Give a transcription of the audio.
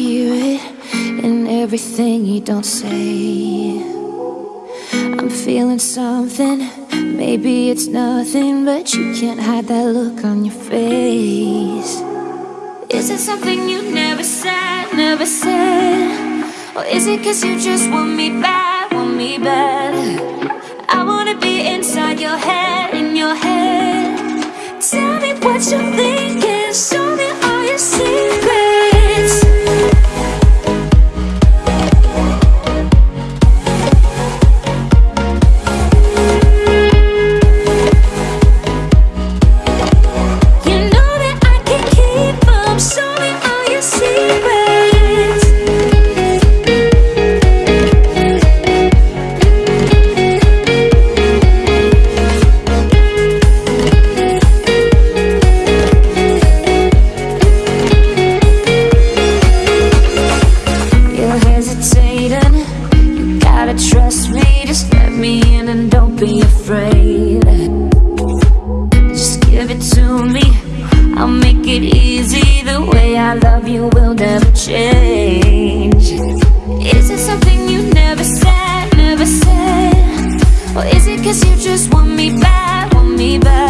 hear it in everything you don't say. I'm feeling something, maybe it's nothing, but you can't hide that look on your face. Is it something you never said, never said? Or is it cause you just want me bad, want me bad? I wanna be inside your head, I love you will never change. Is it something you never said, never said? Or is it cause you just want me back, want me back?